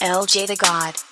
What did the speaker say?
LJ the God.